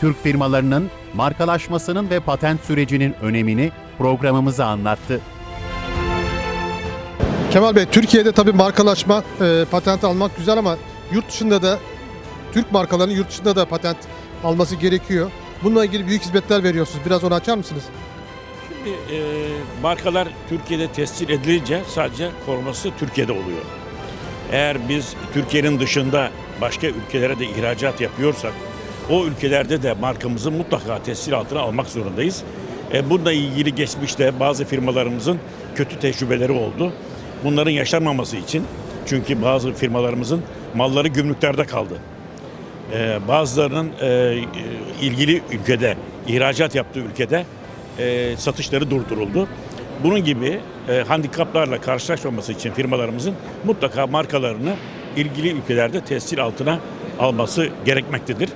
Türk firmalarının markalaşmasının ve patent sürecinin önemini programımıza anlattı. Kemal Bey, Türkiye'de tabii markalaşma, e, patent almak güzel ama yurt dışında da Türk markalarının yurt dışında da patent alması gerekiyor. Bununla ilgili büyük hizmetler veriyorsunuz. Biraz onu açar mısınız? Şimdi e, markalar Türkiye'de tescil edilince sadece koruması Türkiye'de oluyor. Eğer biz Türkiye'nin dışında başka ülkelere de ihracat yapıyorsak o ülkelerde de markamızı mutlaka tescil altına almak zorundayız. E, bununla ilgili geçmişte bazı firmalarımızın kötü tecrübeleri oldu. Bunların yaşanmaması için çünkü bazı firmalarımızın malları gümrüklerde kaldı. Ee, bazılarının e, e, ilgili ülkede, ihracat yaptığı ülkede e, satışları durduruldu. Bunun gibi e, handikaplarla karşılaşmaması için firmalarımızın mutlaka markalarını ilgili ülkelerde tescil altına alması gerekmektedir.